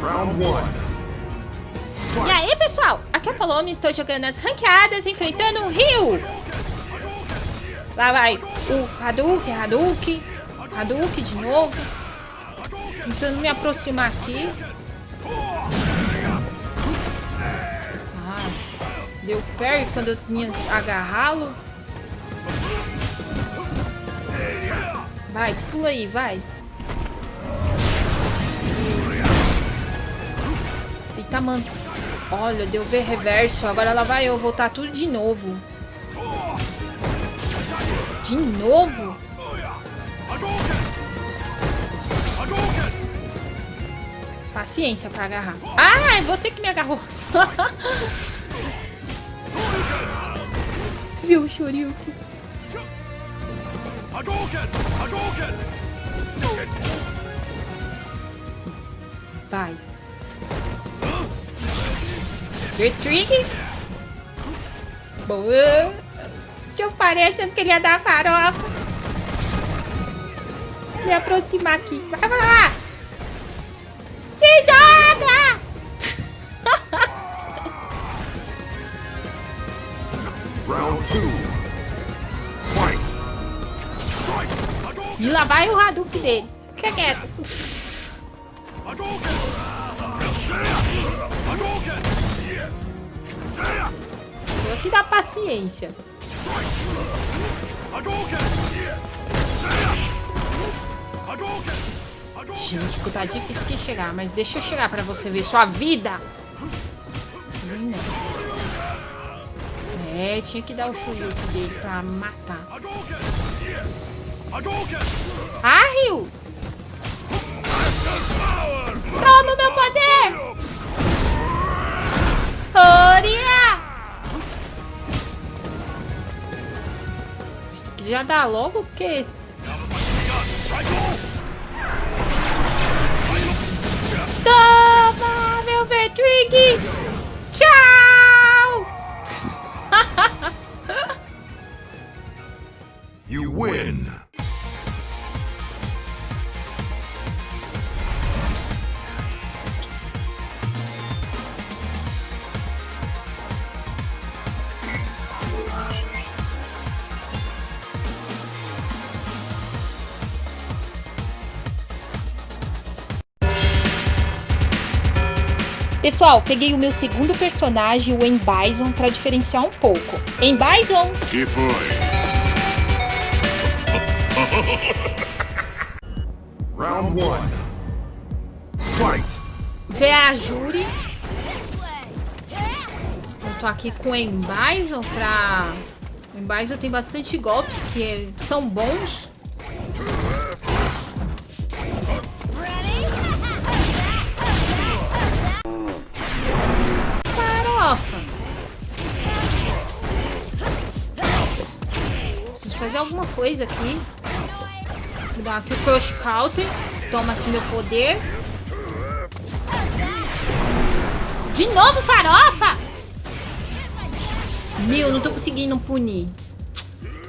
Round one. E aí, pessoal? Aqui é a Paloma estou jogando as ranqueadas, enfrentando o Rio. Lá vai o Hadouken, Hadouken, Hadouken de novo. Tentando me aproximar aqui. Ah, deu parry quando eu tinha agarrá-lo. Vai, pula aí, vai. Eita, mano. Olha, deu ver reverso. Agora ela vai eu voltar tudo de novo. De novo? Paciência pra agarrar. Ah, é você que me agarrou. Viu o? Vai. Retreat? Boa. Eu parei achando que ele ia dar farofa. Deixa eu me aproximar aqui. Vai, vai lá. Se joga! Round two. Fight. E lá vai o Hadouken dele. Fica quieto. Vou aqui dar paciência. Gente, que tá difícil de chegar, mas deixa eu chegar pra você ver sua vida. É, tinha que dar o Shoryuken dele pra matar. Ah, Rio! Toma meu poder! Já dá logo, porque... Toma, meu Vertwig! Pessoal, peguei o meu segundo personagem, o Embison, pra diferenciar um pouco. Embison! Que foi? Round one. Fight. Vê a Juri. Eu tô aqui com o Embison pra... O Embison tem bastante golpes que são bons. Fazer alguma coisa aqui. Vou dar aqui o Crush Counter. Toma aqui meu poder. De novo, farofa! Meu, não tô conseguindo punir.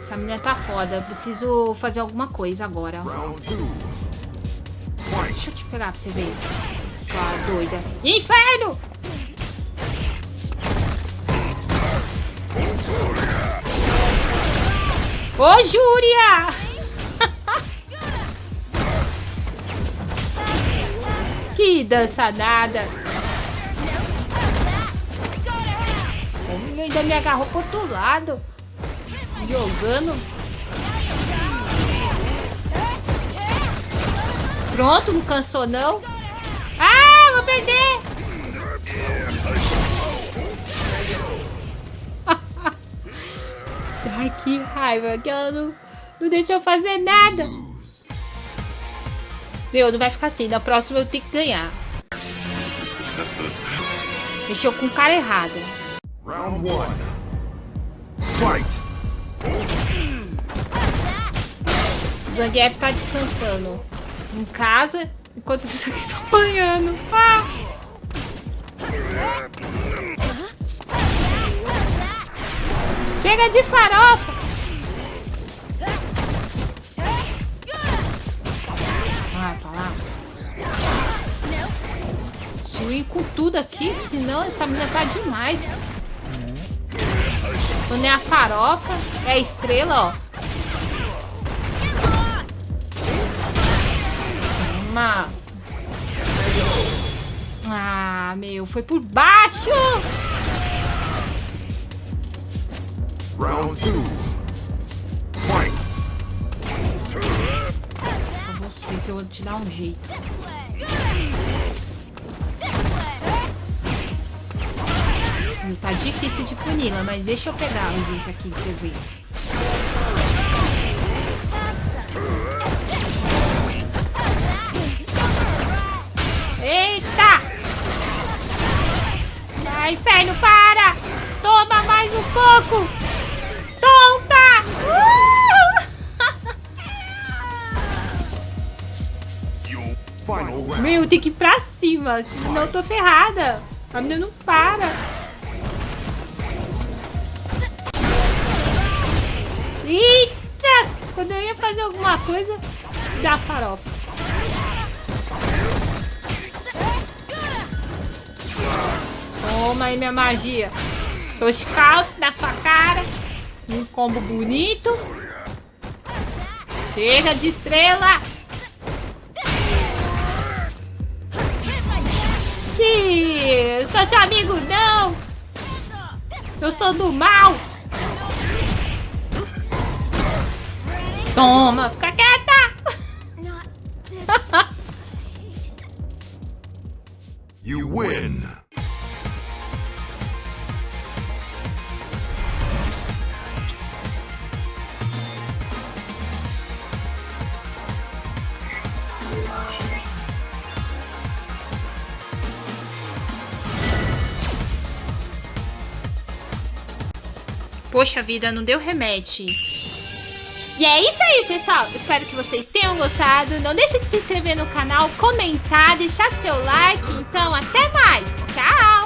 Essa menina tá foda. Eu preciso fazer alguma coisa agora. Deixa eu te pegar pra você ver. Sua doida. Inferno! Ô, Júria! que dançanada! Ele ainda me agarrou pro outro lado. Jogando. Pronto, não cansou não. Ah, vou perder! Ai, que raiva que ela não, não deixou eu fazer nada. Meu, não vai ficar assim. Na próxima eu tenho que ganhar. Mexeu com o cara errado. Round one. Fight. Zangief tá descansando em casa, enquanto isso aqui tá apanhando. Ah! Chega de farofa! Vai pra lá. Eu ir com tudo aqui, senão essa menina tá demais. Quando é a farofa, é a estrela, ó. Toma. Ah, meu, foi por baixo! Round two. Fight. Pra você que eu vou te dar um jeito. Hum, Tá difícil de puni-la, mas deixa eu pegar o jeito aqui você vê. Eita! Vai, inferno, para! Toma mais um pouco! Meu, tem que ir pra cima, senão eu tô ferrada. A menina não para. Eita! Quando eu ia fazer alguma coisa, dá farofa. Toma aí minha magia. Tô scout na sua cara. Um combo bonito. Chega de estrela. Sou seu amigo não. Eu sou do mal. Toma, fica quieta. Poxa vida, não deu remédio. E é isso aí, pessoal. Espero que vocês tenham gostado. Não deixe de se inscrever no canal, comentar, deixar seu like. Então, até mais. Tchau!